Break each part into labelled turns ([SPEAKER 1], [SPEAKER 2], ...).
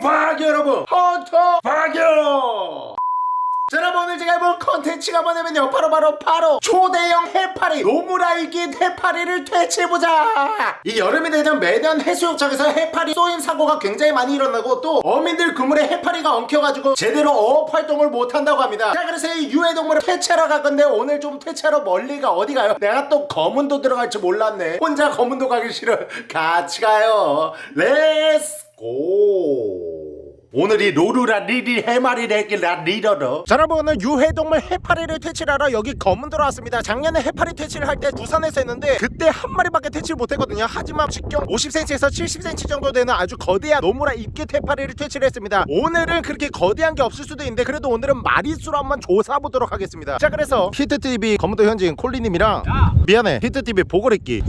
[SPEAKER 1] 박유 여러분. 헌터 박유 자 여러분 오늘 제가 해볼 컨텐츠가 뭐냐면요. 바로 바로 바로 초대형 해파리 노무라입깃해파리를 퇴치해보자. 이 여름이 되면 매년 해수욕장에서 해파리 쏘임 사고가 굉장히 많이 일어나고 또 어민들 그물에 해파리가 엉켜가지고 제대로 어업 활동을 못한다고 합니다. 자 그래서 이 유해동물을 퇴치하러 갈 건데 오늘 좀 퇴치하러 멀리가 어디 가요? 내가 또 거문도 들어갈 줄 몰랐네. 혼자 거문도 가기 싫어. 같이 가요. Let's go 오늘이 로루라 리리 해마리를 했길래 리더로 자 여러분 오늘 유해동물 해파리를 퇴치하러 여기 거문도로 왔습니다. 작년에 해파리 퇴치를 할 때 부산에서 했는데 그때 한 마리밖에 퇴치를 못했거든요. 하지만 직경 50cm에서 70cm 정도 되는 아주 거대한 노무라입깃해파리를 퇴치를 했습니다. 오늘은 그렇게 거대한 게 없을 수도 있는데 그래도 오늘은 마리수로 한번 조사해보도록 하겠습니다. 자 그래서 히트TV 거문도 현지인 콜리님이랑 미안해. 히트TV 보고랬기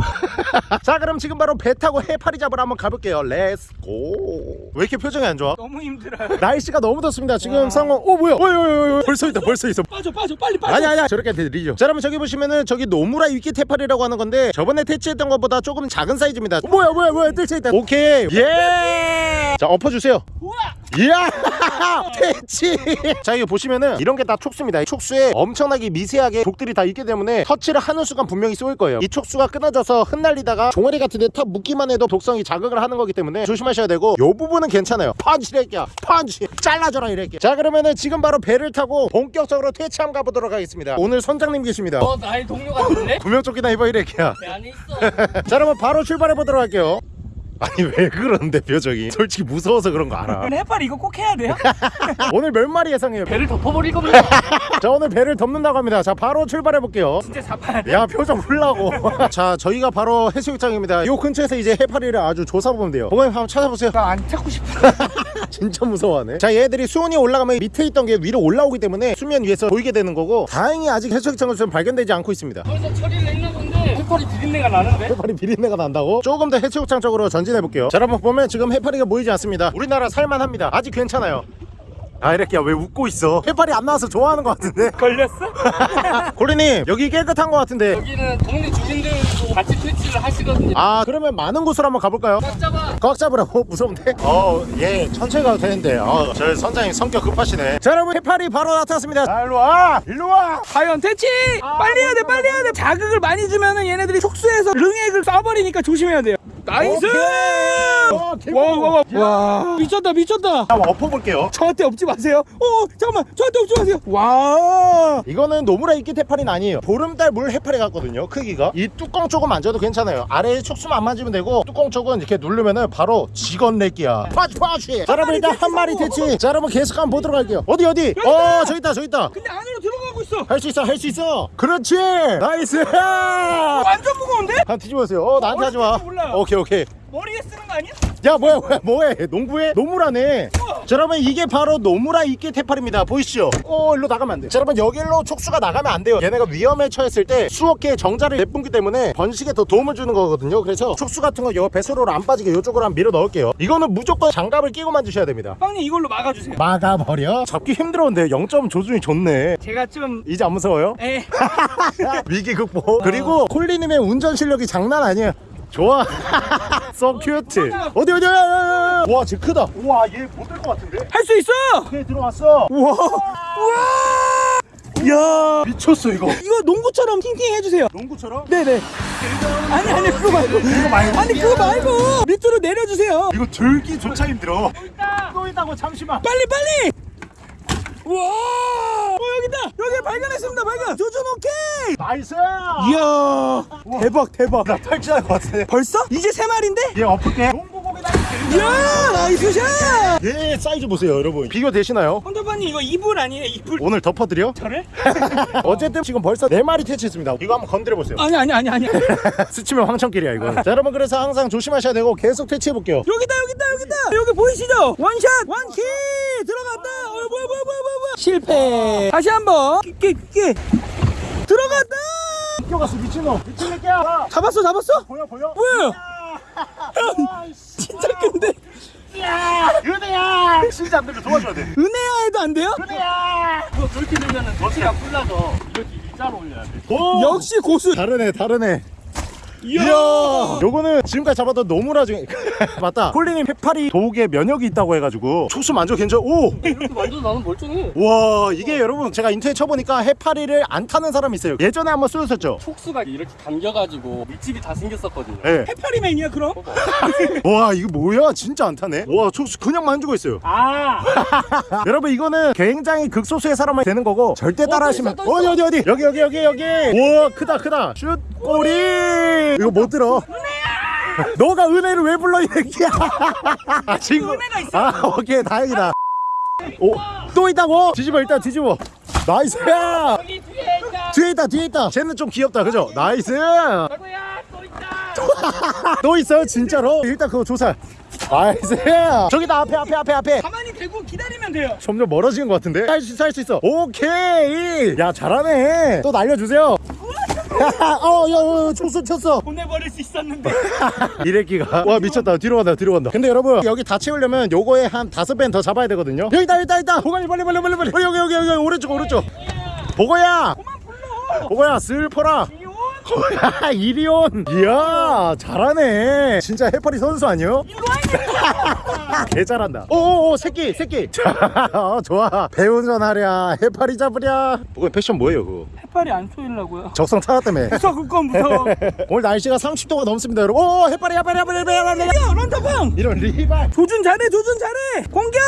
[SPEAKER 1] 자 그럼 지금 바로 배 타고 해파리 잡으러 한번 가볼게요. 렛츠고 왜 이렇게 표정이 안 좋아?
[SPEAKER 2] 너무 힘들어요.
[SPEAKER 1] 날씨가 너무 덥습니다. 지금 상황 어 뭐야? 어이 벌써 있다 벌써 있어.
[SPEAKER 2] 빠져 빠져 빨리 빠져.
[SPEAKER 1] 아니 아니 저렇게 들리죠. 자 여러분 저기 보시면은 저기 노무라 위키 테파리라고 하는 건데 저번에 퇴치했던 것보다 조금 작은 사이즈입니다. 어, 뭐야 뭐야 뭐야. 있다. 오케이. 예자 엎어주세요.
[SPEAKER 2] 우와.
[SPEAKER 1] 이야! 퇴치! 자 이거 보시면은 이런 게 다 촉수입니다. 이 촉수에 엄청나게 미세하게 독들이 다 있기 때문에 터치를 하는 순간 분명히 쏘일 거예요. 이 촉수가 끊어져서 흩날리다가 종아리 같은 데탁 묶기만 해도 독성이 자극을 하는 거기 때문에 조심하셔야 되고 요 부분은 괜찮아요. 펀치 이래끼야 펀치! 잘라줘라 이래끼 자 그러면은 지금 바로 배를 타고 본격적으로 퇴치 한번 가보도록 하겠습니다. 오늘 선장님 계십니다.
[SPEAKER 2] 어 나의 동료 같은데?
[SPEAKER 1] 구명조끼나 입어 이래끼야
[SPEAKER 2] 내 안에 있어.
[SPEAKER 1] 자 여러분 바로 출발해 보도록 할게요 아니 왜 그러는데 표정이? 솔직히 무서워서 그런 거 알아.
[SPEAKER 2] 근데 해파리 이거 꼭 해야 돼요?
[SPEAKER 1] 오늘 몇 마리 예상해요.
[SPEAKER 2] 배를 덮어버릴 겁니다.
[SPEAKER 1] 자 오늘 배를 덮는다고 합니다. 자 바로 출발해 볼게요.
[SPEAKER 2] 진짜 잡아야 돼.
[SPEAKER 1] 야 표정 풀라고. 자 저희가 바로 해수욕장입니다. 요 근처에서 이제 해파리를 아주 조사보면 돼요. 보건님 한번 찾아보세요.
[SPEAKER 2] 나 안 찾고 싶어.
[SPEAKER 1] 진짜 무서워하네. 자 얘들이 수온이 올라가면 밑에 있던 게 위로 올라오기 때문에 수면 위에서 보이게 되는 거고 다행히 아직 해수욕장에서는 발견되지 않고 있습니다.
[SPEAKER 2] 벌써 처리를 했나 본데 해파리 비린내가 나는데?
[SPEAKER 1] 해파리 비린내가 난다고? 조금 더 해수욕장 쪽으로 전진해 볼게요 자 여러분 보면 지금 해파리가 보이지 않습니다 우리나라 살만합니다 아직 괜찮아요 아 이렇게 왜 웃고 있어 해파리 안 나와서 좋아하는 것 같은데
[SPEAKER 2] 걸렸어?
[SPEAKER 1] 고리님 여기 깨끗한 것 같은데
[SPEAKER 2] 여기는 동네 주민들도 같이 퇴치를 하시거든요.
[SPEAKER 1] 아 그러면 많은 곳으로 한번 가볼까요?
[SPEAKER 2] 꽉 잡아.
[SPEAKER 1] 꽉 잡으라고? 무서운데? 어예 천천히 가도 되는데 어 저 선장님 성격 급하시네 자 여러분 해파리 바로 나타났습니다 자 일로와 일로와
[SPEAKER 2] 과연 퇴치! 빨리 해야 돼 빨리 해야 돼 자극을 많이 주면은 얘네들이 촉수해서 릉액을 쏴버리니까 조심해야 돼요 Nice!
[SPEAKER 1] 와
[SPEAKER 2] 와와 와. 와. 미쳤다 미쳤다.
[SPEAKER 1] 한번 엎어볼게요.
[SPEAKER 2] 저한테 엎지 마세요. 어 잠깐만. 저한테 엎지 마세요. 와.
[SPEAKER 1] 이거는 노무라입깃해파리는 아니에요. 보름달 물 해파리 같거든요 크기가. 이 뚜껑 쪽은 만져도 괜찮아요. 아래에 촉수만 안 만지면 되고 뚜껑 쪽은 이렇게 누르면은 바로 직원 내끼야. 파치 파치 자 여러분 일단 한 마리 퇴치. 자 여러분 계속 한번 보도록 할게요. 어디 어디? 어 저기 있다 저기 있다.
[SPEAKER 2] 근데 안으로 들어가고 있어.
[SPEAKER 1] 할 수 있어 할 수 있어. 그렇지! Nice!
[SPEAKER 2] 완전 무거운데?
[SPEAKER 1] 한 뒤집어주세요. 어 나한테 하지 마.
[SPEAKER 2] 진짜 몰라요.
[SPEAKER 1] 오케이 오케이.
[SPEAKER 2] 머리에 쓰는 거 아니야?
[SPEAKER 1] 야 뭐야 뭐야 뭐해 농구해 노무라네. 자 여러분 이게 바로 노무라입깃해파리입니다. 보이시죠? 어 일로 나가면 안돼. 자 여러분 여기로 촉수가 나가면 안 돼요. 얘네가 위험에 처했을 때 수억 개의 정자를 내뿜기 때문에 번식에 더 도움을 주는 거거든요. 그래서 촉수 같은 거여 배수로로 안 빠지게 이쪽으로 한번 밀어 넣을게요. 이거는 무조건 장갑을 끼고 만드셔야 됩니다.
[SPEAKER 2] 빵님 이걸로 막아주세요.
[SPEAKER 1] 막아버려? 잡기 힘들었는데 0점 조준이 좋네.
[SPEAKER 2] 제가 좀
[SPEAKER 1] 이제 안 무서워요?
[SPEAKER 2] 에.
[SPEAKER 1] 위기 극복. 그리고 콜리님의 운전 실력이 장난 아니에요 좋아. so cute 어디 어디 와 쟤 크다. 우와 얘 못 될 것 같은데?
[SPEAKER 2] 할 수 있어!
[SPEAKER 1] 걔 들어왔어.
[SPEAKER 2] 우와! 우와! 야!
[SPEAKER 1] 미쳤어 이거.
[SPEAKER 2] 이거 농구처럼 팅팅 해주세요.
[SPEAKER 1] 농구처럼?
[SPEAKER 2] 네네. 아니 아니 그거 말고.
[SPEAKER 1] 이거 말고.
[SPEAKER 2] 아니 그거 말고. 밑으로 내려주세요.
[SPEAKER 1] 이거 들기조차 힘들어. 또 있다고 잠시만.
[SPEAKER 2] 빨리 빨리! 우와! 어 여기다! 여기 발견했습니다 발견! 조준 오케이!
[SPEAKER 1] Nice!
[SPEAKER 2] 이야 대박 대박.
[SPEAKER 1] 나 탈출할 것 같아
[SPEAKER 2] 벌써? 이제 세 마리인데?
[SPEAKER 1] 얘 엎을게. 농구공이다
[SPEAKER 2] 이야 nice shot!
[SPEAKER 1] 얘 사이즈 보세요 여러분. 비교 되시나요?
[SPEAKER 2] 헌터파님 이거 이불 아니에요? 이불?
[SPEAKER 1] 오늘 덮어드려?
[SPEAKER 2] 저를?
[SPEAKER 1] 어쨌든 지금 벌써 네마리 퇴치했습니다. 이거 한번 건드려 보세요.
[SPEAKER 2] 아니 아니 아니 아니.
[SPEAKER 1] 스치면 황천길이야 이거. 자 여러분 그래서 항상 조심하셔야 되고 계속 퇴치해 볼게요.
[SPEAKER 2] 여기다 여기다 여기다! 여기 보이시죠? 원샷! 원키 들어갔다! 어 뭐야 뭐야 뭐야 뭐야. 실패. 다시 한번. 끼 끼 끼. 들어갔다!
[SPEAKER 1] 뛰어갔어 미친놈. 미친 새끼야.
[SPEAKER 2] 잡았어 잡았어?
[SPEAKER 1] 보여 보여?
[SPEAKER 2] 뭐야?
[SPEAKER 1] 아,
[SPEAKER 2] 진짜 큰데?
[SPEAKER 1] 은혜야. 진짜 안 들려 도와줘야 돼.
[SPEAKER 2] 은혜야 해도 안 돼요?
[SPEAKER 1] 은혜야.
[SPEAKER 3] 이거 그렇게 되면은 덫이랑 풀려서 이렇게 일자로 올려야 돼.
[SPEAKER 1] 오
[SPEAKER 2] 역시 고수.
[SPEAKER 1] 다르네 다르네
[SPEAKER 2] 이야!
[SPEAKER 1] 요거는 지금까지 잡았던 노무라 중에 맞다. 콜리님 해파리 도우개 면역이 있다고 해가지고. 촉수 만져 괜찮 오!
[SPEAKER 3] 만져도 나는 멀쩡해.
[SPEAKER 1] 와 이게 여러분 제가 인터넷 쳐보니까 해파리를 안 타는 사람이 있어요. 예전에 한번 쏘였었죠?
[SPEAKER 3] 촉수가 이렇게 당겨가지고 밑집이 다 생겼었거든요.
[SPEAKER 1] 예.
[SPEAKER 2] 해파리맨이야 그럼?
[SPEAKER 1] 와 이거 뭐야? 진짜 안 타네? 와 촉수 그냥 만지고 있어요.
[SPEAKER 3] 아,
[SPEAKER 1] 여러분 이거는 굉장히 극소수의 사람만 되는 거고 절대 따라 하시면
[SPEAKER 3] 또 있어, 또 있어.
[SPEAKER 1] 어디 어디 어디? 여기 여기 여기 여기! 우와 크다 크다! 슛 꼬리 이거 못 들어. 너가 은혜를 왜 불러 이 새끼야? 아, 친구
[SPEAKER 2] 은혜가 있어.
[SPEAKER 1] 아 오케이 다행이다. 오또 있다고? 뒤집어 일단 뒤집어. Nice 야
[SPEAKER 3] 여기 뒤에 있다.
[SPEAKER 1] 뒤에 있다 뒤에 있다. 쟤는 좀 귀엽다 그죠?
[SPEAKER 3] Nice! 또 있다.
[SPEAKER 1] 또 있어요 진짜로? 일단 그거 조사 nice! 저기다 앞에 앞에 앞에 앞에.
[SPEAKER 2] 가만히 대고 기다리면 돼요.
[SPEAKER 1] 점점 멀어지는 것 같은데? 살수 있어. 오케이! 야 잘하네. 또 날려주세요. 어야 쳤어 쳤어
[SPEAKER 2] 보내버릴 수 있었는데.
[SPEAKER 1] 이래끼가. 와 미쳤다. 뒤로 간다 뒤로 간다. 근데 여러분 여기 다 채우려면 요거에 한 다섯 배는 더 잡아야 되거든요. 여기 있다 여기 있다 여기 있다. 보관이 빨리 빨리 빨리 빨리. 여기 여기 여기 오른쪽 오른쪽.
[SPEAKER 2] 불러.
[SPEAKER 1] 보고야 슬퍼라.
[SPEAKER 2] 이온.
[SPEAKER 1] 이리온. 이야 잘하네. 진짜 해파리 선수 아니요? 개 잘한다. 오오오 새끼 새끼. 자, 어, 좋아. 배운전 하랴 해파리 잡으랴. 그거 패션 뭐예요 그거?
[SPEAKER 2] 해파리 안 쏘이려고요.
[SPEAKER 1] 적성 찾았다며
[SPEAKER 2] 무서워 그건 무서워.
[SPEAKER 1] 오늘 날씨가 30도가 넘습니다 여러분. 오 해파리 해파리 해파리 해파리 해파리
[SPEAKER 2] 야 런터방.
[SPEAKER 1] 이런 리발.
[SPEAKER 2] 조준 잘해 조준 잘해. 공격.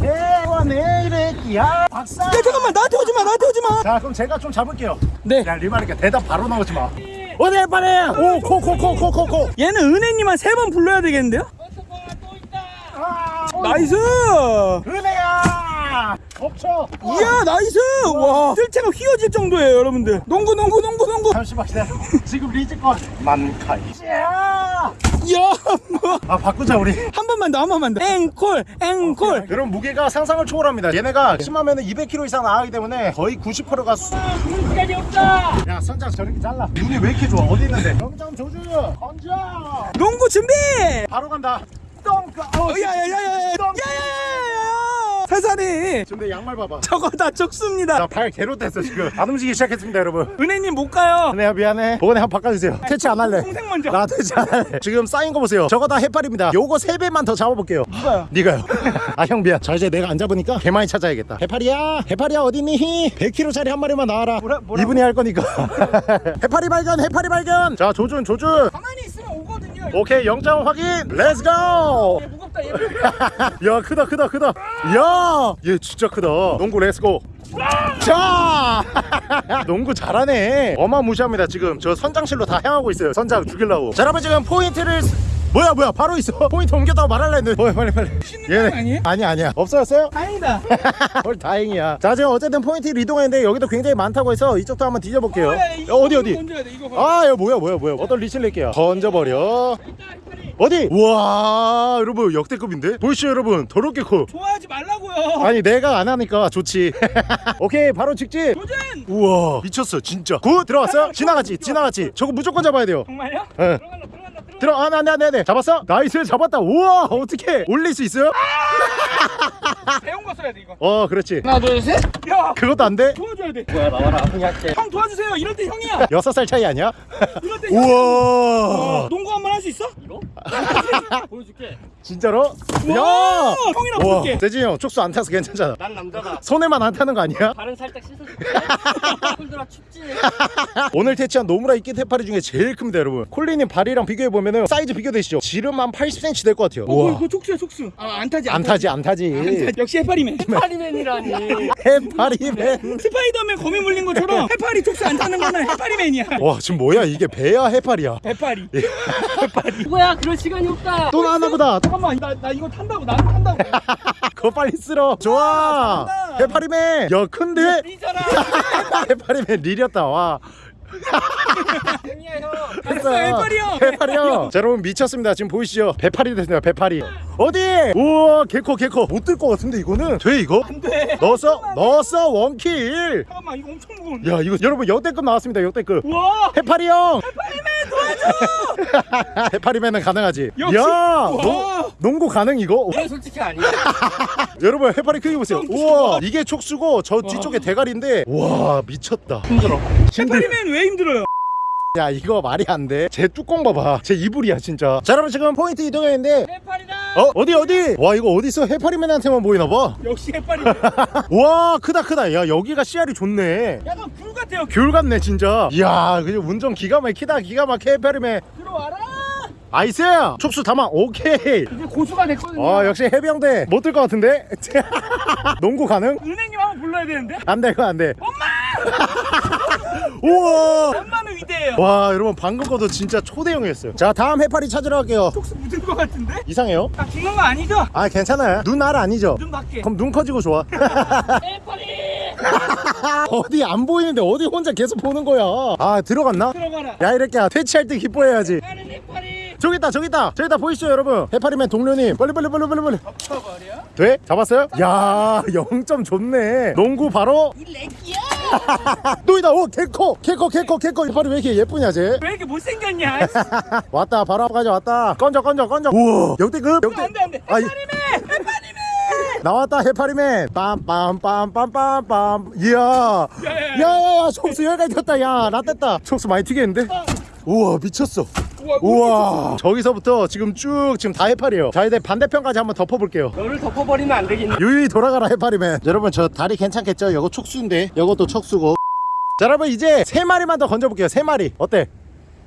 [SPEAKER 1] 대원의 이래끼야. 박사.
[SPEAKER 2] 야 잠깐만 나한테 오지 마 나한테 오지 마.
[SPEAKER 1] 자 그럼 제가 좀 잡을게요.
[SPEAKER 2] 네.
[SPEAKER 1] 야 리발이니까 대답 바로 나오지 마. 어디 해파리 오코 코코코 코코.
[SPEAKER 2] 얘는 은혜님 한 세 번 불러야 되겠는데요?
[SPEAKER 3] 또 있다.
[SPEAKER 2] 나이스.
[SPEAKER 1] 은혜야 덮쳐
[SPEAKER 2] 이야 나이스. 와 뜰채가 휘어질 정도예요 여러분들. 농구 농구 농구 농구.
[SPEAKER 1] 잠시만 기다려 지금 리즈건 만카이 야!
[SPEAKER 2] 이야 뭐.
[SPEAKER 1] 아 바꾸자 우리
[SPEAKER 2] 한 번만 더 한 번만 더. 앵콜 앵콜.
[SPEAKER 1] 여러분 무게가 상상을 초월합니다 얘네가 심하면 200kg 이상 나가기 때문에 거의 90%가 수...
[SPEAKER 3] 시간이 없다.
[SPEAKER 1] 야 선장 저렇게 잘라 눈이 왜 이렇게 좋아 어디 있는데 영점 조주 건져
[SPEAKER 2] 농구 준비.
[SPEAKER 1] 바로 간다 똥까 어,
[SPEAKER 2] 야야야야 야. 야야야야. 세산이.
[SPEAKER 1] 근데 양말 봐봐.
[SPEAKER 2] 저거 다 적습니다.
[SPEAKER 1] 나 발 개로 뗐어 지금. 안 움직이기 시작했습니다 여러분.
[SPEAKER 2] 은혜님 못 가요.
[SPEAKER 1] 내가 미안해. 보건에 한번 바꿔주세요. 퇴치 안 할래.
[SPEAKER 2] 동생 먼저.
[SPEAKER 1] 나 퇴치 안 할래. 지금 쌓인 거 보세요. 저거 다 해파리입니다. 요거 3배만 더 잡아볼게요.
[SPEAKER 2] 누가요?
[SPEAKER 1] 네가요. 아 형 미안. 자 이제 내가 안 잡으니까 개 많이 찾아야겠다. 해파리야. 해파리야 어딨니? 100kg짜리 한 마리만 나와라.
[SPEAKER 2] 뭐라-?
[SPEAKER 1] 이분이 할 거니까. 해파리 발견 해파리 발견. 자 조준 조준.
[SPEAKER 2] 가만히 있으면
[SPEAKER 1] 오케이 영점 확인. Let's go
[SPEAKER 2] 얘 무겁다 얘. 무겁다.
[SPEAKER 1] 야 크다 크다 크다. 야얘 진짜 크다. 농구 let's go 자! 농구 잘하네. 어마무시합니다 지금. 저 선장실로 다 향하고 있어요 선장 죽이려고. 자 여러분 지금 포인트를 쓰- 뭐야 뭐야 바로 있어 포인트 옮겼다고 말할라 했는데 뭐야 빨리 빨리
[SPEAKER 2] 거 아니에요?
[SPEAKER 1] 아니 아니야 없어졌어요?
[SPEAKER 2] 다행이다.
[SPEAKER 1] 헐 다행이야 자 지금 어쨌든 포인트를 이동했는데 여기도 굉장히 많다고 해서 이쪽도 한번 뒤져볼게요
[SPEAKER 2] 어, 야,
[SPEAKER 1] 어, 어디 어디. 아 이거 뭐야 뭐야 뭐야 어떤 리치를 낼게요 던져버려 어디? 우와 여러분 역대급인데? 보이시죠 여러분 더럽게 커
[SPEAKER 2] 좋아하지 말라고요.
[SPEAKER 1] 아니 내가 안 하니까 좋지 오케이 바로 직진
[SPEAKER 2] 도전.
[SPEAKER 1] 우와 미쳤어 진짜 굿 들어갔어? 지나갔지 지나갔지 저거 무조건 잡아야 돼요
[SPEAKER 2] 정말요?
[SPEAKER 1] 예.
[SPEAKER 2] 들어.
[SPEAKER 1] 아, 네, 네, 네. 잡았어? 나이스 잡았다 우와 어떻게 올릴 수 있어요?
[SPEAKER 2] 배운 거 써야 돼 이거.
[SPEAKER 1] 어 그렇지
[SPEAKER 3] 하나, 둘, 셋.
[SPEAKER 2] 야
[SPEAKER 1] 그것도 안 돼?
[SPEAKER 2] 도와줘야 돼.
[SPEAKER 3] 뭐야, 나와라.
[SPEAKER 2] 형 도와주세요. 이럴 때 형이야.
[SPEAKER 1] 여섯 살 차이 아니야?
[SPEAKER 2] 이럴 때 형.
[SPEAKER 1] 우와
[SPEAKER 2] 어, 농구 한 번 할 수 있어?
[SPEAKER 3] 이거? 보여줄게.
[SPEAKER 1] 진짜로?
[SPEAKER 2] 우와, 형이랑
[SPEAKER 1] 우와
[SPEAKER 2] 볼게.
[SPEAKER 1] 재진이 형 촉수 안 타서 괜찮잖아
[SPEAKER 3] 난 남자다.
[SPEAKER 1] 손에만 안 타는 거 아니야?
[SPEAKER 3] 발은 살짝 씻어줄게. 콜드라 춥지.
[SPEAKER 1] 오늘 퇴치한 노무라입깃해파리 중에 제일 큽니다 여러분 콜리님 발이랑 비교해보면 사이즈 비교되시죠? 지름 한 80cm 될 것 같아요
[SPEAKER 2] 어, 그거, 그거 촉수야 촉수. 아, 안 타지
[SPEAKER 1] 안 타지 안 타지
[SPEAKER 2] 안 타지. 역시 해파리맨.
[SPEAKER 3] 파리맨이라니.
[SPEAKER 1] 해파리맨
[SPEAKER 2] 스파이더맨 거미 물린 것처럼 해파리 촉수 안 타는 거는 해파리맨이야.
[SPEAKER 1] 와 지금 뭐야 이게 배야 해파리야
[SPEAKER 2] 해파리.
[SPEAKER 3] 뭐야, 그럴 시간이 없다.
[SPEAKER 1] 또 나왔나 보다
[SPEAKER 2] 잠깐만, 나, 나 이거 탄다고, 나도 탄다고.
[SPEAKER 1] 그거 빨리 쓸어. 좋아.
[SPEAKER 2] 잘한다.
[SPEAKER 1] 해파리맨. 야 큰데?
[SPEAKER 2] 리잖아.
[SPEAKER 1] 해파리맨 리렸다 와.
[SPEAKER 3] 형이야, 형.
[SPEAKER 2] 됐어, 해파리 형.
[SPEAKER 1] 해파리 형 자, 여러분 미쳤습니다. 지금 보이시죠? 배파리 됐습니다 배파리. 어디? 우와 개코 개코 못 들 것 같은데 이거는? 돼 이거?
[SPEAKER 2] 안 돼.
[SPEAKER 1] 넣었어? 넣었어? 원킬.
[SPEAKER 2] 잠깐만, 이거 엄청 무거운데.
[SPEAKER 1] 야 이거 여러분 역대급 나왔습니다 역대급.
[SPEAKER 2] 우와.
[SPEAKER 1] 해파리 형. 해파리맨 도와줘 해파리맨은 가능하지
[SPEAKER 2] 역시.
[SPEAKER 1] 야
[SPEAKER 2] 와.
[SPEAKER 1] 농, 농구 가능 이거
[SPEAKER 3] 이건 솔직히 아니야.
[SPEAKER 1] 여러분 해파리 크기 보세요 우와 이게 촉수고 저 뒤쪽에 대가리인데 와 미쳤다
[SPEAKER 3] 힘들어.
[SPEAKER 1] 힘들
[SPEAKER 2] 해파리맨 왜 힘들어요?
[SPEAKER 1] 야 이거 말이 안돼 제 뚜껑 봐봐. 제 이불이야 진짜. 자 여러분 지금 포인트 이동했는데
[SPEAKER 2] 해파리다!
[SPEAKER 1] 어? 어디 어디? 와 이거 어디서 해파리맨한테만 보이나봐?
[SPEAKER 2] 역시 해파리
[SPEAKER 1] 와 크다 크다. 야 여기가 씨알이 좋네.
[SPEAKER 2] 약간 귤 같아요
[SPEAKER 1] 귤 같네 진짜. 이야 그냥 운전 기가 막히다. 기가 막혀 해파리맨.
[SPEAKER 2] 들어와라!
[SPEAKER 1] 아이스! 촉수 담아. 오케이.
[SPEAKER 2] 이제 고수가 됐거든요.
[SPEAKER 1] 아 역시 해병대. 못 들 것 같은데? 농구 가능?
[SPEAKER 2] 은행님 한번 불러야 되는데?
[SPEAKER 1] 안돼 이거 안돼
[SPEAKER 2] 엄마
[SPEAKER 1] 우와.
[SPEAKER 2] 엄마는 위대해요.
[SPEAKER 1] 와 여러분 방금 거도 진짜 초대형이었어요. 자 다음 해파리 찾으러 갈게요.
[SPEAKER 2] 촉수 묻은 것 같은데?
[SPEAKER 1] 이상해요?
[SPEAKER 2] 딱 죽는 거 아니죠?
[SPEAKER 1] 아 괜찮아요. 눈알 아니죠?
[SPEAKER 2] 눈 밖에.
[SPEAKER 1] 그럼 눈 커지고 좋아.
[SPEAKER 2] 해파리!
[SPEAKER 1] 어디 안 보이는데 어디 혼자 계속 보는 거야? 아 들어갔나?
[SPEAKER 2] 들어가라.
[SPEAKER 1] 야 이렇게 퇴치할 때 기뻐해야지.
[SPEAKER 2] 해파리!
[SPEAKER 1] 저기 있다 저기 있다. 저기 있다 보이시죠 여러분? 해파리맨 동료님. 빨리 빨리 빨리 빨리 빨리.
[SPEAKER 2] 쳐버려
[SPEAKER 1] 돼? 잡았어요? 야 0점 좋네. 농구 바로?
[SPEAKER 2] 이 렉기야
[SPEAKER 1] 또 있다 오 개코 개코 개코 개코 해파리 왜 이렇게 예쁘냐 쟤?
[SPEAKER 2] 왜 이렇게 못생겼냐?
[SPEAKER 1] 왔다 바로 앞까지 왔다. 건져 건져 건져. 우와 역대급 역대
[SPEAKER 2] 안돼 안돼. 해파리맨 해파리맨!
[SPEAKER 1] 나왔다 해파리맨. 빰빰빰빰빰빰. 이야.
[SPEAKER 2] 야야야.
[SPEAKER 1] 촉수 여기까지 튀었다 야나 뗐다. 촉수 많이 튀겠는데? 우와 미쳤어.
[SPEAKER 2] 우와
[SPEAKER 1] 우와. 저기서부터 지금 쭉 지금 다 해파리에요. 자 이제 반대편까지 한번 덮어볼게요.
[SPEAKER 2] 너를 덮어버리면 안 되겠네.
[SPEAKER 1] 유유히 돌아가라 해파리맨. 여러분 저 다리 괜찮겠죠? 요거 촉수인데. 요것도 촉수고. 자 여러분 이제 세 마리만 더 건져볼게요. 세 마리. 어때?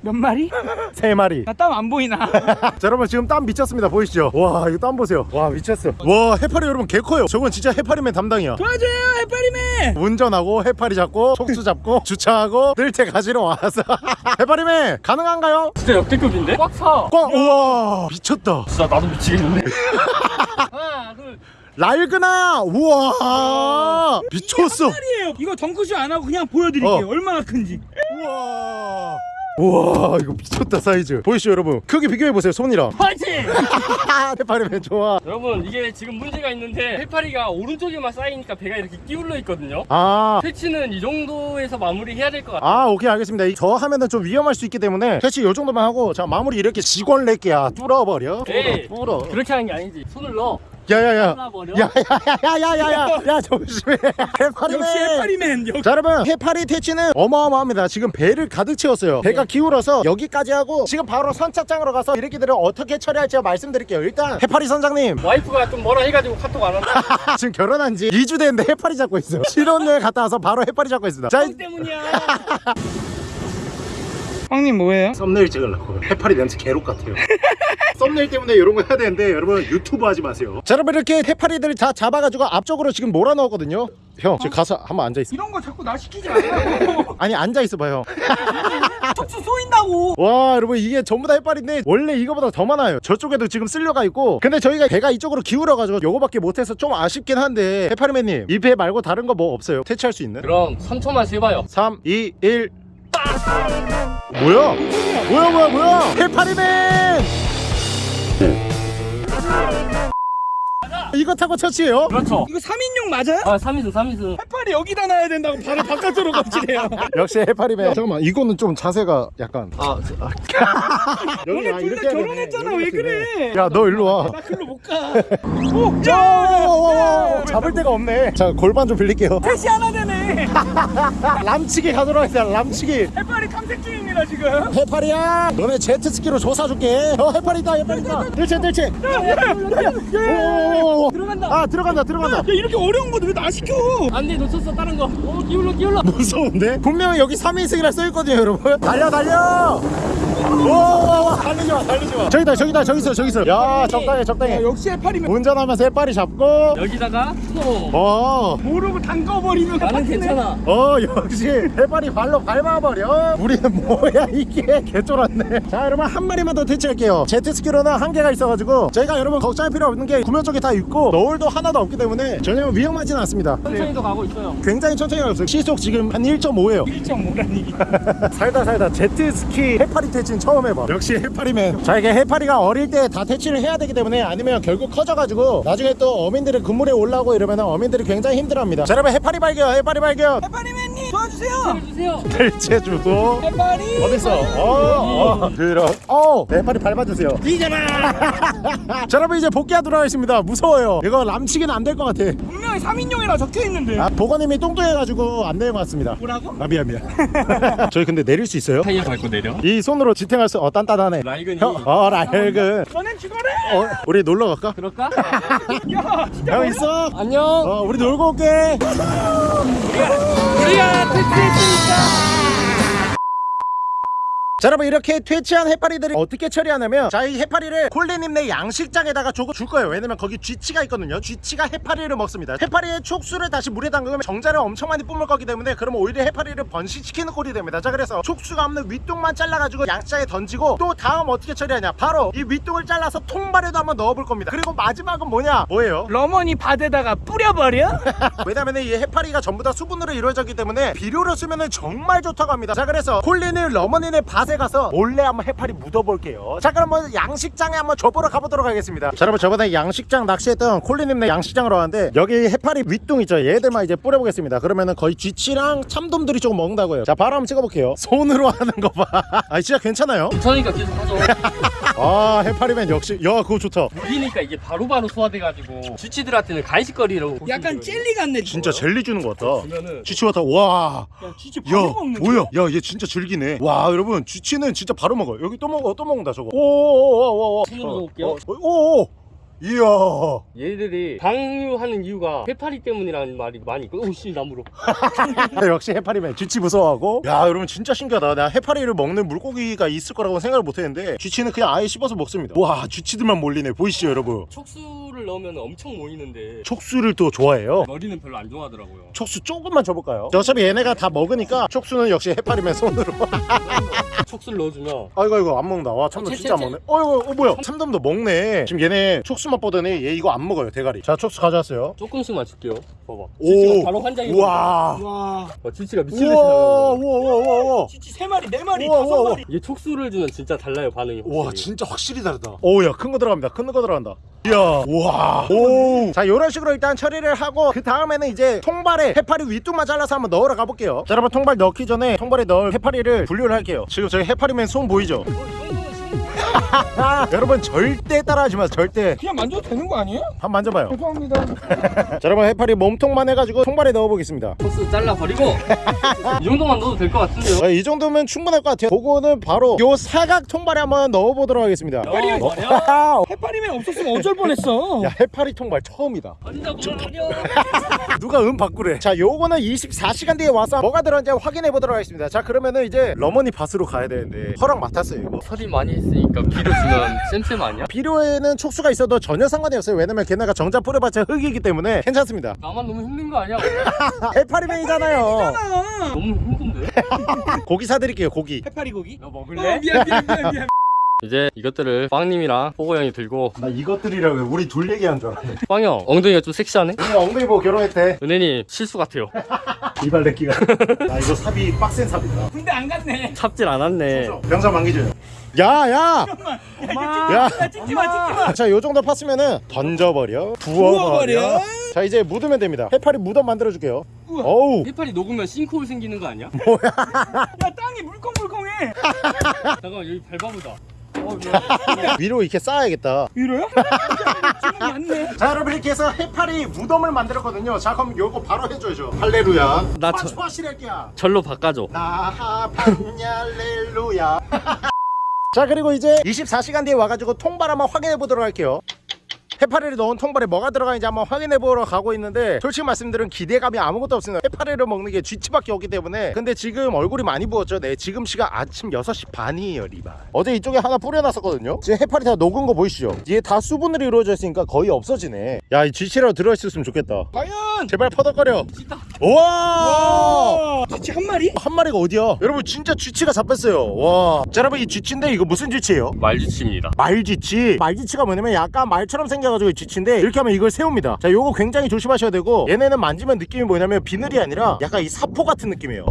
[SPEAKER 2] 몇 마리?
[SPEAKER 1] 세 마리
[SPEAKER 2] 나 땀 안 보이나
[SPEAKER 1] 자 여러분 지금 땀 미쳤습니다 보이시죠? 와 이거 땀 보세요 와 미쳤어 와 해파리 여러분 개 커요 저건 진짜 해파리맨 담당이야
[SPEAKER 2] 도와줘요 해파리맨
[SPEAKER 1] 운전하고 해파리 잡고 촉수 잡고 주차하고 뜰채 가지러 와서 해파리맨 가능한가요?
[SPEAKER 3] 진짜 역대급인데? 꽉 차.
[SPEAKER 1] 꽝 우와 미쳤다
[SPEAKER 3] 진짜 나도 미치겠는데. 하나, 둘.
[SPEAKER 1] 랄그나 우와 미쳤어
[SPEAKER 2] 마리예요 이거 덩크쇼 안 하고 그냥 보여드릴게요
[SPEAKER 1] 어.
[SPEAKER 2] 얼마나 큰지
[SPEAKER 1] 우와 우와 이거 미쳤다 사이즈 보이시죠 여러분 크기 비교해보세요 손이랑
[SPEAKER 3] 파이팅!
[SPEAKER 1] 해파리맨 좋아
[SPEAKER 3] 여러분 이게 지금 문제가 있는데 해파리가 오른쪽에만 쌓이니까 배가 이렇게 끼울러 있거든요.
[SPEAKER 1] 아
[SPEAKER 3] 퇴치는 이 정도에서 마무리해야 될 것 같아요.
[SPEAKER 1] 아 오케이 알겠습니다 이- 저 하면은 좀 위험할 수 있기 때문에 대체 요 정도만 하고 자 마무리 이렇게 직원 낼게야 뚫어버려
[SPEAKER 3] 에이.
[SPEAKER 1] 뚫어 뚫어
[SPEAKER 3] 그렇게 하는 게 아니지. 손을 넣어.
[SPEAKER 1] 야야야.
[SPEAKER 3] 잘라버려.
[SPEAKER 1] 야야야야야야야. 야 조심해. 해파리맨.
[SPEAKER 2] 역시 해파리맨 역시.
[SPEAKER 1] 자 여러분 해파리 퇴치는 어마어마합니다. 지금 배를 가득 채웠어요. 배가 기울어서 여기까지 하고 지금 바로 선착장으로 가서 이렇게들을 어떻게 처리할지 말씀드릴게요. 일단 해파리 선장님.
[SPEAKER 3] 와이프가 좀 뭐라 해가지고 카톡 안 한다.
[SPEAKER 1] 지금 결혼한 지 2주 됐는데 해파리 잡고 있어요 신혼여행 갔다 와서 바로 해파리 잡고 있습니다.
[SPEAKER 3] 자형 때문이야.
[SPEAKER 2] 형님 뭐예요?
[SPEAKER 1] 썸네일 찍으려고. 해파리 냄새 개록 같아요. 썸네일 때문에 이런 거 해야 되는데 여러분 유튜브 하지 마세요. 자 여러분 이렇게 해파리들 다 잡아가지고 앞쪽으로 지금 몰아넣었거든요. 형 지금 가서 한번 앉아있어.
[SPEAKER 2] 이런 거 자꾸 나 시키지 말라고.
[SPEAKER 1] 아니 앉아있어 봐요
[SPEAKER 2] 촉수 쏘인다고.
[SPEAKER 1] 와 여러분 이게 전부 다 해파리인데 원래 이거보다 더 많아요. 저쪽에도 지금 쓸려가 있고. 근데 저희가 배가 이쪽으로 기울어가지고 요거밖에 못해서 좀 아쉽긴 한데 해파리맨님 이 배 말고 다른 거 뭐 없어요? 퇴치할 수 있는?
[SPEAKER 3] 그럼 3초만 세봐요.
[SPEAKER 1] 3 2 1 뭐야? 뭐야 뭐야 뭐야? 해파리맨 이거 타고 처치해요?
[SPEAKER 3] 그렇죠.
[SPEAKER 2] 이거 3인용 맞아요?
[SPEAKER 3] 아 3인승 3인승.
[SPEAKER 2] 해파리 여기다 놔야 된다고 발을 바깥으로 건지래요
[SPEAKER 1] 역시 해파리맨 잠깐만 이거는 좀 자세가 약간
[SPEAKER 3] 아, 저- 아
[SPEAKER 1] 여기
[SPEAKER 2] 너네 둘다 결혼했잖아 왜 그래
[SPEAKER 1] 야 너 일로
[SPEAKER 2] 와나 글로 못가 오!
[SPEAKER 1] 야,
[SPEAKER 2] 야!
[SPEAKER 1] 잡을 데가 없네. 자, 골반 좀 빌릴게요.
[SPEAKER 2] 택시 하나 되네
[SPEAKER 1] 람치기 가도록 하겠습니다. 람치기.
[SPEAKER 2] 해파리 탐색 중입니다 지금
[SPEAKER 1] 해파리야, 너네 제트스키로 조사 줄게. 어, 해파리다, 해파리다. 들채, 들채. 오,
[SPEAKER 2] 들어간다
[SPEAKER 1] 아, 들어간다, 들어간다.
[SPEAKER 2] 야 이렇게 어려운 거도 왜나 시켜
[SPEAKER 3] 안돼 놓쳤어 다른 거. 오 기울러 기울러.
[SPEAKER 1] 무서운데? 분명히 여기 3인승이라 써있거든요, 여러분. 달려, 달려. 오, 달리지 마, 달리지 마. 저기다, 저기다, 저기 있어, 저기 있어. 야, 적당해, 적당해.
[SPEAKER 2] 야, 역시 해파리면
[SPEAKER 1] 운전하면서 해파리 잡고.
[SPEAKER 3] 여기다가 스노.
[SPEAKER 1] 어.
[SPEAKER 2] 모르고 담궈버리면
[SPEAKER 3] 나는. 괜찮아.
[SPEAKER 1] 어 역시 해파리 발로 밟아버려 우리는 뭐야 이게 개쫄았네 자 여러분 한 마리만 더 퇴치할게요 제트스키로는 한계가 있어가지고 저희가 여러분 걱정할 필요 없는 게 구명 쪽에 다 있고 너울도 하나도 없기 때문에 전혀 위험하지는 않습니다
[SPEAKER 3] 천천히도 가고 있어요.
[SPEAKER 1] 굉장히 천천히 가고 있어요 시속 지금 한 1.5예요
[SPEAKER 2] 1.5라니
[SPEAKER 1] 살다 살다 제트스키 해파리 퇴치는 처음 해봐. 역시 해파리맨. 자 이게 해파리가 어릴 때 다 퇴치를 해야 되기 때문에 아니면 결국 커져가지고 나중에 또 어민들이 그물에 올라오고 이러면 어민들이 굉장히 힘들어합니다. 자 여러분 해파리 발견 해파리 발견.
[SPEAKER 2] 해파리맨님 도와주세요
[SPEAKER 3] 해주세요.
[SPEAKER 1] 대체주도
[SPEAKER 2] 해파리
[SPEAKER 1] 어딨어? 어, 어, 들어. 어, 네, 빨리 밟아주세요.
[SPEAKER 2] 이잖아
[SPEAKER 1] 자, 여러분 이제 복귀하도록 하겠습니다. 무서워요. 이거 람치기는 안 될 것 같아.
[SPEAKER 2] 분명히 3인용이라 적혀있는데
[SPEAKER 1] 아, 보건님이 뚱뚱해가지고 안 내고 왔습니다.
[SPEAKER 2] 뭐라고?
[SPEAKER 1] 아, 미안, 미안. 저희 근데 내릴 수 있어요?
[SPEAKER 3] 타이어 밟고 내려.
[SPEAKER 1] 이 손으로 지탱할 수, 어, 단단하네.
[SPEAKER 3] 라이근이.
[SPEAKER 1] 형, 어, 라헬근.
[SPEAKER 2] 너넨 죽어래
[SPEAKER 1] 어, 우리 놀러 갈까?
[SPEAKER 3] 그럴까?
[SPEAKER 2] 야 진짜
[SPEAKER 1] 형 있어?
[SPEAKER 3] 안녕.
[SPEAKER 1] 어, 우리 놀고 올게.
[SPEAKER 3] 우리가 퇴출했 으니까.
[SPEAKER 1] 자 여러분 이렇게 퇴치한 해파리들을 어떻게 처리하냐면 자 이 해파리를 콜리님네 양식장에다가 조금 줄 거예요. 왜냐면 거기 쥐치가 있거든요. 쥐치가 해파리를 먹습니다. 해파리의 촉수를 다시 물에 담그면 정자를 엄청 많이 뿜을 거기 때문에 그러면 오히려 해파리를 번식시키는 꼴이 됩니다. 자 그래서 촉수가 없는 윗둥만 잘라가지고 양식장에 던지고 또 다음 어떻게 처리하냐? 바로 이 윗둥을 잘라서 통발에도 한번 넣어볼 겁니다. 그리고 마지막은 뭐냐? 뭐예요?
[SPEAKER 2] 러머니 밭에다가 뿌려버려?
[SPEAKER 1] 왜냐면 이 해파리가 전부 다 수분으로 이루어졌기 때문에 비료를 쓰면 정말 좋다고 합니다. 자 그래서 콜린을 러머니네 밭에 가서 몰래 한번 해파리 묻어볼게요. 자 그럼 뭐 양식장에 한번 줘보러 가보도록 하겠습니다. 자 여러분 저번에 양식장 낚시했던 콜린님네 양식장으로 왔는데 여기 해파리 윗둥 있죠? 얘들만 이제 뿌려보겠습니다. 그러면은 거의 쥐치랑 참돔들이 조금 먹는다고요. 자 바로 한번 찍어볼게요. 손으로 하는 거봐아 진짜 괜찮아요?
[SPEAKER 3] 괜찮으니까 계속 하죠.
[SPEAKER 1] 아 해파리맨 역시. 야 그거 좋다.
[SPEAKER 3] 물이니까 이게 바로바로 소화돼가지고 쥐치들한테는 간식거리로.
[SPEAKER 2] 약간 젤리 같네
[SPEAKER 1] 진짜 젤리 주는 것 같다. 쥐치 같다 와.
[SPEAKER 2] 야 진짜
[SPEAKER 1] 야
[SPEAKER 2] 바로 먹는
[SPEAKER 1] 뭐야? 야 얘 진짜 즐기네. 와 여러분 쥐 치는 진짜 바로 먹어 여기 또 먹어 또 먹는다 저거. 오오오오오
[SPEAKER 3] 손으로 넣을게요.
[SPEAKER 1] 오오. 이야.
[SPEAKER 3] 얘들이 방류하는 이유가 해파리 때문이라는 말이 많이 있고 오씨 나무로.
[SPEAKER 1] 역시 해파리맨. 쥐치 무서워하고. 야 여러분 진짜 신기하다. 나 해파리를 먹는 물고기가 있을 거라고 생각을 못했는데 쥐치는 그냥 아예 씹어서 먹습니다. 와 쥐치들만 몰리네. 보이시죠 여러분?
[SPEAKER 3] 촉수 를 넣으면 엄청 모이는데
[SPEAKER 1] 촉수를 또 좋아해요?
[SPEAKER 3] 머리는 별로 안 좋아하더라고요.
[SPEAKER 1] 촉수 조금만 줘볼까요? 어차피 얘네가 다 먹으니까 촉수는 역시 해파리맨 손으로.
[SPEAKER 3] 촉수를 넣어주면
[SPEAKER 1] 아이고 아이고 안 먹는다. 와 참돔
[SPEAKER 3] 어,
[SPEAKER 1] 진짜 안 먹네. 어이구 어, 뭐야? 참돔도 먹네. 지금 얘네 촉수만 보더니 얘 이거 안 먹어요 대가리. 자 촉수 가져왔어요.
[SPEAKER 3] 조금씩만 줄게요. 봐봐.
[SPEAKER 1] 오
[SPEAKER 3] 바로 환장이
[SPEAKER 1] 우와.
[SPEAKER 2] 와.
[SPEAKER 3] 어, 쥐치가 미친 듯이
[SPEAKER 1] 우와 우와 우와 우와 우와.
[SPEAKER 2] 진짜 세 마리 네 마리
[SPEAKER 1] 우와,
[SPEAKER 2] 다섯
[SPEAKER 1] 우와,
[SPEAKER 2] 마리.
[SPEAKER 3] 이게 촉수를 주면 진짜 달라요 반응이 확실히.
[SPEAKER 1] 진짜 확실히 다르다. 오야 큰 거 들어갑니다. 큰 거 들어간다 이야 우와. 오자 이런 식으로 일단 처리를 하고 그 다음에는 이제 통발에 해파리 윗둥만 잘라서 한번 넣으러 가볼게요. 자 여러분 통발 넣기 전에 통발에 넣을 해파리를 분류를 할게요. 지금 저희 해파리맨 손 보이죠? 여러분 절대 따라하지 마세요 절대.
[SPEAKER 2] 그냥 만져도 되는 거 아니에요?
[SPEAKER 1] 한번 만져봐요.
[SPEAKER 2] 죄송합니다.
[SPEAKER 1] 자 여러분 해파리 몸통만 해가지고 통발에 넣어보겠습니다.
[SPEAKER 3] 촉수 잘라버리고 이 정도만 넣어도 될 것 같은데요?
[SPEAKER 1] 자, 이 정도면 충분할 것 같아요. 그거는 바로 요 사각 통발에 한번 넣어보도록 하겠습니다.
[SPEAKER 3] 버려,
[SPEAKER 1] 어,
[SPEAKER 3] 버려.
[SPEAKER 2] 해파리맨 없었으면 어쩔 뻔했어.
[SPEAKER 1] 야 해파리 통발 처음이다. 누가 음 바꾸래? 자 요거는 24시간 뒤에 와서 뭐가 들었는지 확인해 보도록 하겠습니다. 자 그러면은 이제 러머니 밭으로 가야 되는데 허락 맡았어요 이거.
[SPEAKER 3] 설이 많이 했으니까 비료 주면 쌤쌤 아니야?
[SPEAKER 1] 비료에는 촉수가 있어도 전혀 상관이 없어요. 왜냐면 걔네가 정자 뿌려봤자 흙이기 때문에 괜찮습니다.
[SPEAKER 3] 나만 너무 힘든 거 아니야?
[SPEAKER 1] 해파리맨이잖아요.
[SPEAKER 2] 아,
[SPEAKER 3] 너무 힘든데?
[SPEAKER 1] 고기 사드릴게요 고기.
[SPEAKER 2] 해파리 고기?
[SPEAKER 3] 너
[SPEAKER 2] 어,
[SPEAKER 3] 먹을래?
[SPEAKER 2] 미안 미안 미안 미안.
[SPEAKER 3] 이제 이것들을 빵님이랑 호고 형이 들고
[SPEAKER 1] 나 이것들이라고 우리 둘 얘기한 줄 알았네.
[SPEAKER 3] 빵이 형 엉덩이가 좀 섹시하네?
[SPEAKER 1] 오늘 엉덩이 보고 결혼했대.
[SPEAKER 3] 은혜님 실수 같아요.
[SPEAKER 1] 이발레끼가. 나 이거 삽이 빡센 삽이다.
[SPEAKER 2] 군대 안 갔네.
[SPEAKER 3] 찹질 않았네.
[SPEAKER 1] 병사 만기줘요 야야
[SPEAKER 2] 엄마
[SPEAKER 1] 야.
[SPEAKER 2] 야 찍지마 찍지마
[SPEAKER 1] 자, 요 정도 팠으면은 던져버려, 부어버려.
[SPEAKER 2] 부어버려.
[SPEAKER 1] 자, 이제 묻으면 됩니다. 해파리 무덤 만들어줄게요.
[SPEAKER 2] 우와.
[SPEAKER 1] 어우,
[SPEAKER 3] 해파리 녹으면 싱크홀 생기는 거 아니야?
[SPEAKER 2] 야 땅이 물컹물컹해
[SPEAKER 3] 잠깐만 여기 밟아보자 어.
[SPEAKER 1] 위로 이렇게 쌓아야겠다.
[SPEAKER 2] 맞네
[SPEAKER 1] 자, 여러분 이렇게 해서 해파리 무덤을 만들었거든요. 자, 그럼 요거 바로 해줘야죠. 할레루야. 나나
[SPEAKER 3] 저-. 절로 바꿔줘
[SPEAKER 1] 나하반얄렐루야. 자, 그리고 이제 24시간 뒤에 와가지고 통발 한번 확인해 보도록 할게요. 해파리를 넣은 통발에 뭐가 들어가는지 한번 확인해 보러 가고 있는데 솔직히 말씀드리면 기대감이 아무것도 없습니다. 해파리를 먹는 게 쥐치밖에 없기 때문에. 근데 지금 얼굴이 많이 부었죠? 네 지금 시간 아침 6시 반이에요 리바. 어제 이쪽에 하나 뿌려놨었거든요. 지금 해파리 다 녹은 거 보이시죠? 이게 다 수분으로 이루어져 있으니까 거의 없어지네. 야 이 쥐치라도 들어있었으면 좋겠다.
[SPEAKER 2] 과연!
[SPEAKER 1] 제발 퍼덕거려.
[SPEAKER 3] 진짜
[SPEAKER 1] 우와!
[SPEAKER 2] 와! 진짜 한 마리?
[SPEAKER 1] 한 마리가 어디야? 여러분 진짜 쥐치가 잡혔어요. 와 자 여러분 이 쥐치인데 이거 무슨 쥐치예요?
[SPEAKER 3] 말쥐치입니다.
[SPEAKER 1] 말쥐치? 말쥐치가 뭐냐면 약간 말처럼 생겨 가지고 쥐치인데 이렇게 하면 이걸 세웁니다. 자 요거 굉장히 조심하셔야 되고 얘네는 만지면 느낌이 뭐냐면 비늘이 아니라 약간 이 사포 같은 느낌이에요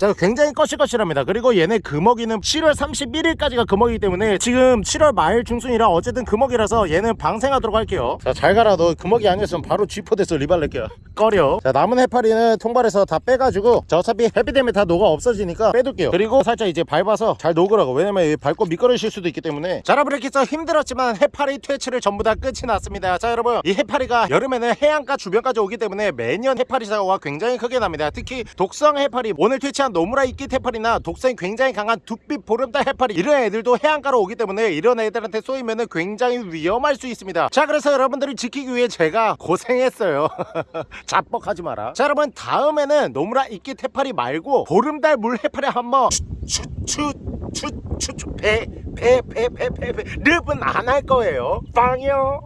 [SPEAKER 1] 자 굉장히 거실거실합니다. 그리고 얘네 금어기는 7월 31일까지가 금어기이기 때문에 지금 7월 말 중순이라 어쨌든 금어기라서 얘는 방생하도록 할게요. 자 잘 가라. 너 금어기 아니었으면 바로 쥐포돼서 리발렛게야. 꺼려. 자 남은 해파리는 통발에서 다 빼가지고 자 어차피 햇빛 때문에 다 녹아 없어지니까 빼둘게요. 그리고 살짝 이제 밟아서 잘 녹으라고. 왜냐면 이 밟고 미끄러질 수도 있기 때문에. 자 여러분 이렇게 해서 힘들었지만 해파리 퇴치를 전부 다 끝이 났습니다. 자 여러분. 이 해파리가 여름에는 해안가 주변까지 오기 때문에 매년 해파리 사고가 굉장히 크게 납니다. 특히 독성 해파리 오늘 퇴치한 강한 노무라이끼 해파리나 독성이 굉장히 강한 두빛 보름달 해파리. 이런 애들도 해안가로 오기 때문에 이런 애들한테 쏘이면 굉장히 위험할 수 있습니다. 자 그래서 여러분들을 지키기 위해 제가 고생했어요. 자뻑하지 마라. 자 여러분 다음에는 노무라 이끼 해파리 말고 보름달 물 해파리 한번 추추추추추추 배 배 배 배 배배. 립은 안 할 거예요. 빵이요.